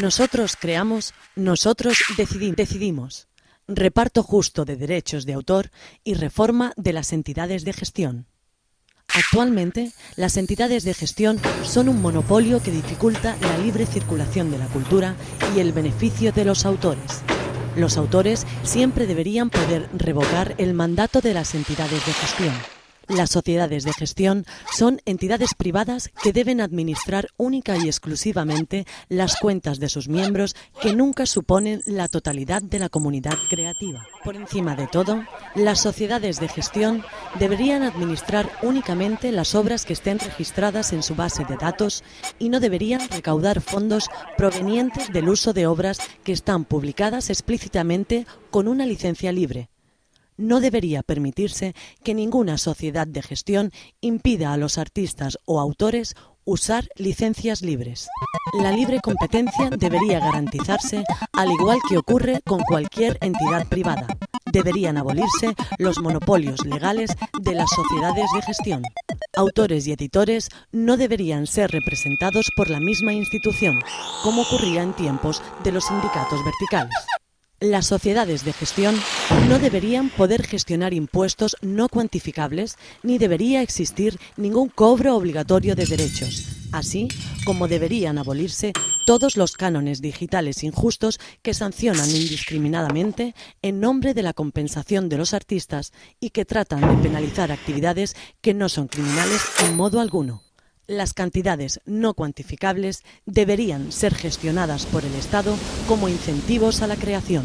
Nosotros creamos, nosotros decidi- decidimos. Reparto justo de derechos de autor y reforma de las entidades de gestión. Actualmente, las entidades de gestión son un monopolio que dificulta la libre circulación de la cultura y el beneficio de los autores. Los autores siempre deberían poder revocar el mandato de las entidades de gestión. Las sociedades de gestión son entidades privadas que deben administrar única y exclusivamente las cuentas de sus miembros que nunca suponen la totalidad de la comunidad creativa. Por encima de todo, las sociedades de gestión deberían administrar únicamente las obras que estén registradas en su base de datos y no deberían recaudar fondos provenientes del uso de obras que están publicadas explícitamente con una licencia libre no debería permitirse que ninguna sociedad de gestión impida a los artistas o autores usar licencias libres. La libre competencia debería garantizarse al igual que ocurre con cualquier entidad privada. Deberían abolirse los monopolios legales de las sociedades de gestión. Autores y editores no deberían ser representados por la misma institución, como ocurría en tiempos de los sindicatos verticales. Las sociedades de gestión no deberían poder gestionar impuestos no cuantificables ni debería existir ningún cobro obligatorio de derechos, así como deberían abolirse todos los cánones digitales injustos que sancionan indiscriminadamente en nombre de la compensación de los artistas y que tratan de penalizar actividades que no son criminales en modo alguno. Las cantidades no cuantificables deberían ser gestionadas por el Estado como incentivos a la creación.